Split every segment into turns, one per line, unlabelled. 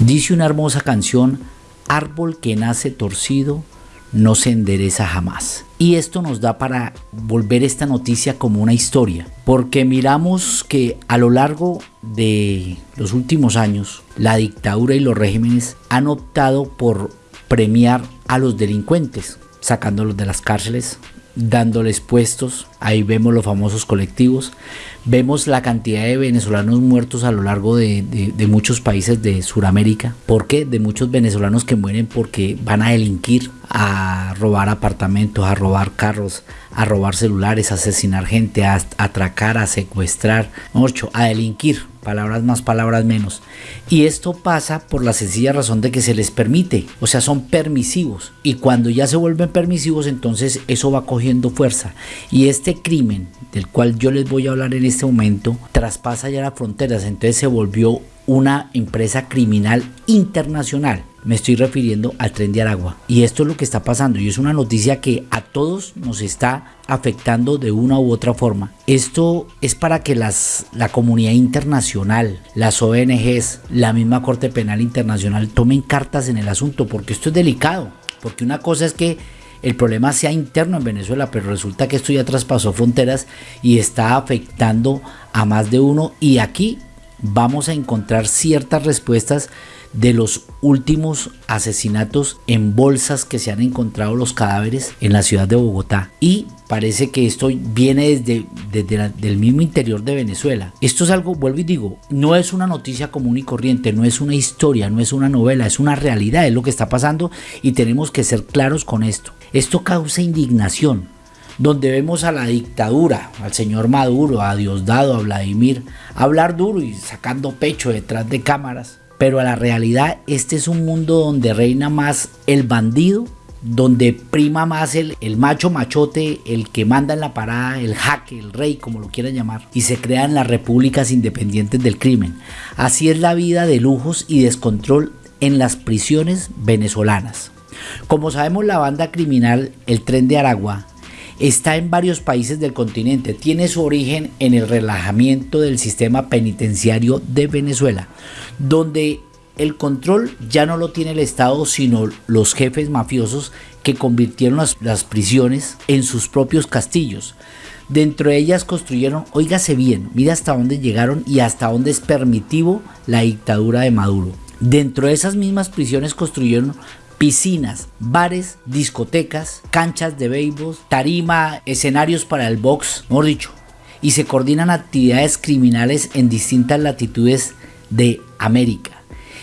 Dice una hermosa canción, árbol que nace torcido no se endereza jamás. Y esto nos da para volver esta noticia como una historia, porque miramos que a lo largo de los últimos años, la dictadura y los regímenes han optado por premiar a los delincuentes, sacándolos de las cárceles, dándoles puestos, ahí vemos los famosos colectivos, vemos la cantidad de venezolanos muertos a lo largo de, muchos países de Sudamérica, ¿por qué? De muchos venezolanos que mueren porque van a delinquir, a robar apartamentos, a robar carros, a robar celulares, a asesinar gente, a atracar, a secuestrar, a delinquir palabras más, palabras menos. Y esto pasa por la sencilla razón de que se les permite, o sea, son permisivos. Y cuando ya se vuelven permisivos, entonces eso va cogiendo fuerza. Y este crimen del cual yo les voy a hablar en este momento, traspasa ya las fronteras, entonces se volvió una empresa criminal internacional. Me estoy refiriendo al tren de Aragua. Y esto es lo que está pasando. Y es una noticia que a todos nos está afectando de una u otra forma. Esto es para que las, la comunidad internacional, las ONGs, la misma Corte Penal Internacional tomen cartas en el asunto. Porque esto es delicado. Porque una cosa es que el problema sea interno en Venezuela, pero resulta que esto ya traspasó fronteras y está afectando a más de uno. Y aquí vamos a encontrar ciertas respuestas de los últimos asesinatos en bolsas que se han encontrado los cadáveres en la ciudad de Bogotá y parece que esto viene desde, desde el mismo interior de Venezuela. Esto es algo, vuelvo y digo, no es una noticia común y corriente, no es una historia, no es una novela, es una realidad, es lo que está pasando y tenemos que ser claros con esto. Esto causa indignación, donde vemos a la dictadura, al señor Maduro, a Diosdado, a Vladimir, hablar duro y sacando pecho detrás de cámaras. Pero a la realidad, este es un mundo donde reina más el bandido, donde prima más el, el macho machote, el que manda en la parada, el jaque, el rey, como lo quieran llamar, y se crean las repúblicas independientes del crimen. Así es la vida de lujos y descontrol en las prisiones venezolanas. Como sabemos, la banda criminal El Tren de Aragua está en varios países del continente. Tiene su origen en el relajamiento del sistema penitenciario de Venezuela, donde el control ya no lo tiene el Estado, sino los jefes mafiosos que convirtieron las, prisiones en sus propios castillos. Dentro de ellas construyeron, óigase bien, mira hasta dónde llegaron y hasta dónde es permitivo la dictadura de Maduro. Dentro de esas mismas prisiones construyeron piscinas, bares, discotecas, canchas de béisbol, tarima, escenarios para el box, mejor dicho, y se coordinan actividades criminales en distintas latitudes de América.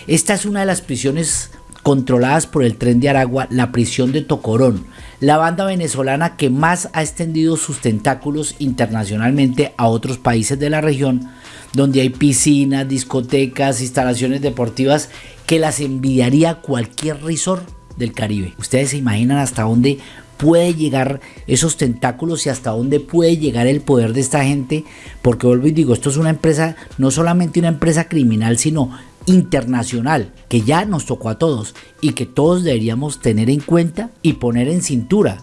Esta es una de las prisiones controladas por el tren de Aragua, la prisión de Tocorón, la banda venezolana que más ha extendido sus tentáculos internacionalmente a otros países de la región, donde hay piscinas, discotecas, instalaciones deportivas que las envidiaría cualquier resort del Caribe. Ustedes se imaginan hasta dónde puede llegar esos tentáculos y hasta dónde puede llegar el poder de esta gente, porque vuelvo y digo, esto es una empresa, no solamente una empresa criminal, sino internacional, que ya nos tocó a todos y que todos deberíamos tener en cuenta y poner en cintura,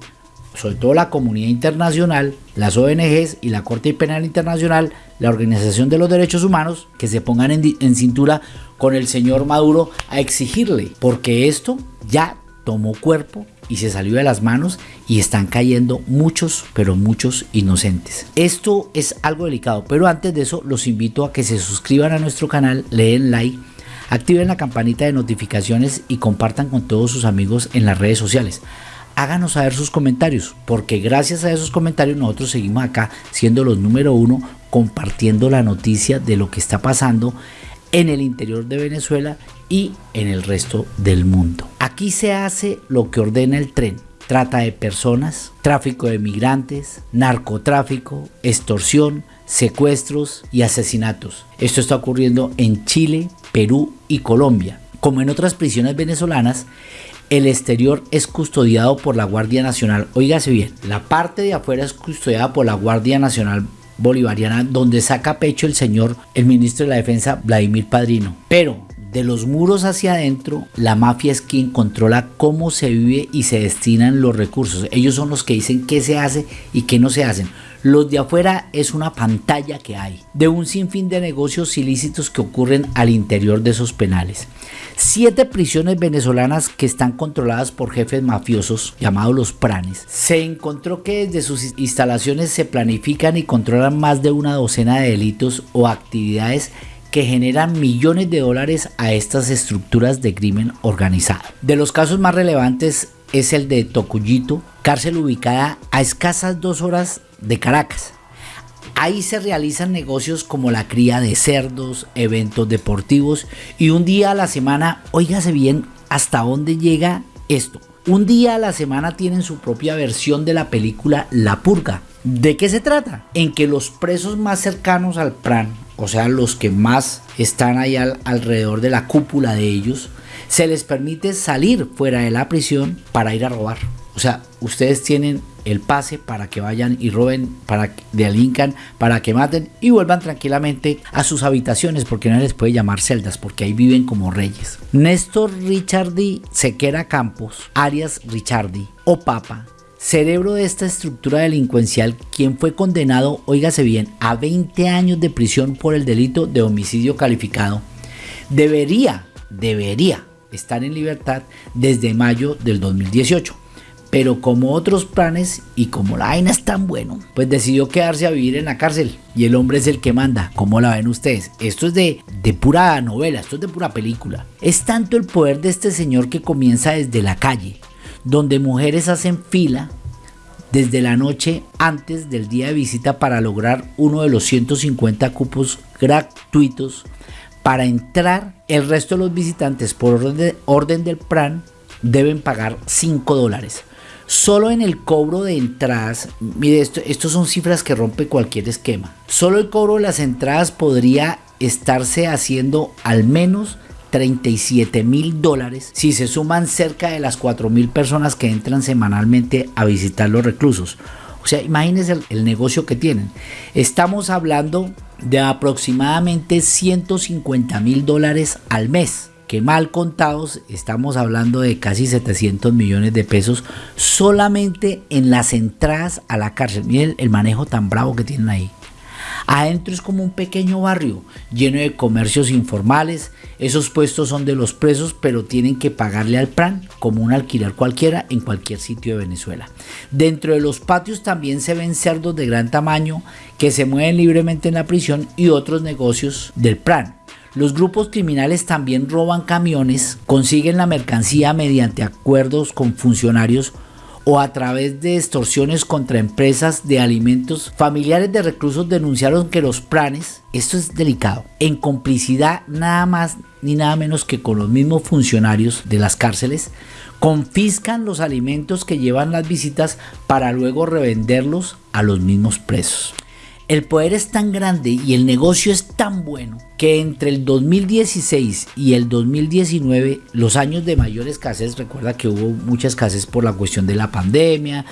sobre todo la comunidad internacional, las ONGs y la Corte Penal Internacional, la Organización de los Derechos Humanos, que se pongan en, cintura con el señor Maduro a exigirle, porque esto ya tomó cuerpo y se salió de las manos y están cayendo muchos, pero muchos inocentes. Esto es algo delicado, pero antes de eso los invito a que se suscriban a nuestro canal, le den like, activen la campanita de notificaciones y compartan con todos sus amigos en las redes sociales. Háganos saber sus comentarios, porque gracias a esos comentarios nosotros seguimos acá siendo los número uno compartiendo la noticia de lo que está pasando en el interior de Venezuela y en el resto del mundo. Aquí se hace lo que ordena el tren. Trata de personas, tráfico de migrantes, narcotráfico, extorsión, secuestros y asesinatos. Esto está ocurriendo en Chile, Perú y Colombia. Como en otras prisiones venezolanas, el exterior es custodiado por la Guardia Nacional. Óigase bien, la parte de afuera es custodiada por la Guardia Nacional bolivariana donde saca pecho el señor, el ministro de la Defensa, Vladimir Padrino. Pero de los muros hacia adentro, la mafia es quien controla cómo se vive y se destinan los recursos. Ellos son los que dicen qué se hace y qué no se hacen. Los de afuera es una pantalla que hay de un sinfín de negocios ilícitos que ocurren al interior de esos penales. Siete prisiones venezolanas que están controladas por jefes mafiosos llamados los pranes. Se encontró que desde sus instalaciones se planifican y controlan más de una docena de delitos o actividades que generan millones de dólares a estas estructuras de crimen organizado. De los casos más relevantes es el de Tocuyito, cárcel ubicada a escasas dos horas de Caracas. Ahí se realizan negocios como la cría de cerdos, eventos deportivos y un día a la semana, óigase bien hasta dónde llega esto. Un día a la semana tienen su propia versión de la película La Purga. ¿De qué se trata? En que los presos más cercanos al PRAN, o sea, los que más están ahí alrededor de la cúpula de ellos, se les permite salir fuera de la prisión para ir a robar. O sea, ustedes tienen el pase para que vayan y roben, para que delincan, para que maten y vuelvan tranquilamente a sus habitaciones porque no les puede llamar celdas porque ahí viven como reyes. Néstor Richardi Sequera Campos, alias Richardi o Papa, cerebro de esta estructura delincuencial, quien fue condenado, óigase bien, a 20 años de prisión por el delito de homicidio calificado, debería, debería estar en libertad desde mayo del 2018 pero como otros planes y como la vaina es tan bueno, pues decidió quedarse a vivir en la cárcel y el hombre es el que manda. ¿Cómo la ven ustedes? Esto es de, de pura novela, esto es de pura película. Es tanto el poder de este señor que comienza desde la calle, donde mujeres hacen fila desde la noche antes del día de visita para lograr uno de los 150 cupos gratuitos para entrar. El resto de los visitantes por orden, orden del PRAN deben pagar 5 dólares. Solo en el cobro de entradas, mire, esto, estos son cifras que rompe cualquier esquema. Solo el cobro de las entradas podría estarse haciendo al menos 37 mil dólares si se suman cerca de las 4 mil personas que entran semanalmente a visitar los reclusos. O sea, imagínense el negocio que tienen. Estamos hablando de aproximadamente 150 mil dólares al mes que mal contados estamos hablando de casi 700 millones de pesos solamente en las entradas a la cárcel. Miren el manejo tan bravo que tienen ahí. Adentro es como un pequeño barrio lleno de comercios informales. Esos puestos son de los presos, pero tienen que pagarle al plan como un alquiler cualquiera en cualquier sitio de Venezuela. Dentro de los patios también se ven cerdos de gran tamaño que se mueven libremente en la prisión y otros negocios del plan. Los grupos criminales también roban camiones, consiguen la mercancía mediante acuerdos con funcionarios o a través de extorsiones contra empresas de alimentos. Familiares de reclusos denunciaron que los planes, esto es delicado, en complicidad nada más ni nada menos que con los mismos funcionarios de las cárceles, confiscan los alimentos que llevan las visitas para luego revenderlos a los mismos presos. El poder es tan grande y el negocio es tan bueno que entre el 2016 y el 2019, los años de mayor escasez, recuerda que hubo mucha escasez por la cuestión de la pandemia,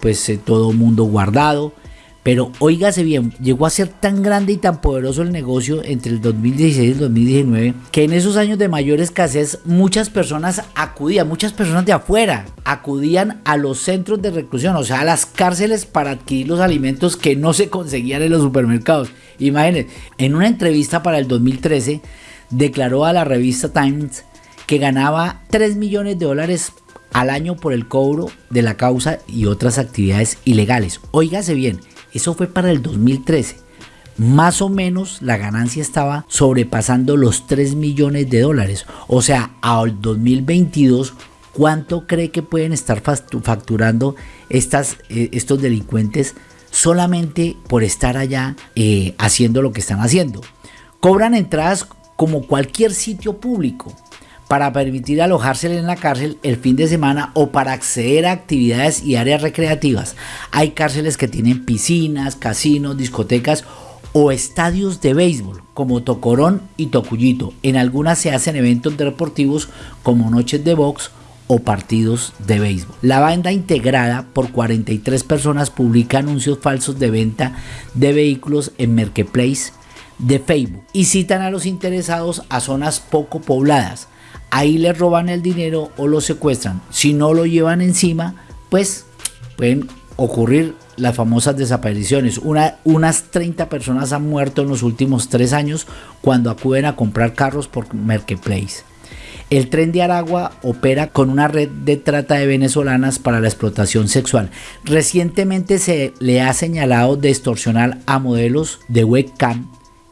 pues eh, todo mundo guardado, pero óigase bien, llegó a ser tan grande y tan poderoso el negocio entre el 2016 y el 2019 que en esos años de mayor escasez muchas personas acudían, muchas personas de afuera acudían a los centros de reclusión, o sea, a las cárceles para adquirir los alimentos que no se conseguían en los supermercados. Imagínense, en una entrevista para el 2013 declaró a la revista Times que ganaba 3 millones de dólares al año por el cobro de la causa y otras actividades ilegales. Óigase bien, eso fue para el 2013. Más o menos la ganancia estaba sobrepasando los 3 millones de dólares. O sea, al 2022, ¿cuánto cree que pueden estar facturando estas, eh, estos delincuentes solamente por estar allá eh, haciendo lo que están haciendo? Cobran entradas como cualquier sitio público para permitir alojarse en la cárcel el fin de semana o para acceder a actividades y áreas recreativas. Hay cárceles que tienen piscinas, casinos, discotecas o estadios de béisbol como Tocorón y Tocuyito. En algunas se hacen eventos deportivos como noches de box o partidos de béisbol. La banda integrada por 43 personas publica anuncios falsos de venta de vehículos en Marketplace de Facebook y citan a los interesados a zonas poco pobladas. Ahí les roban el dinero o lo secuestran. Si no lo llevan encima, pues pueden ocurrir las famosas desapariciones. Una, unas 30 personas han muerto en los últimos tres años cuando acuden a comprar carros por Marketplace. El tren de Aragua opera con una red de trata de venezolanas para la explotación sexual. Recientemente se le ha señalado de extorsionar a modelos de webcam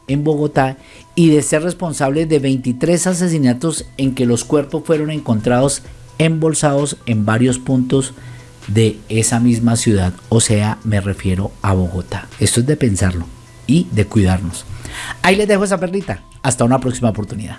en Bogotá y de ser responsable de 23 asesinatos en que los cuerpos fueron encontrados embolsados en varios puntos de esa misma ciudad, o sea, me refiero a Bogotá. Esto es de pensarlo y de cuidarnos. Ahí les dejo esa perlita. Hasta una próxima oportunidad.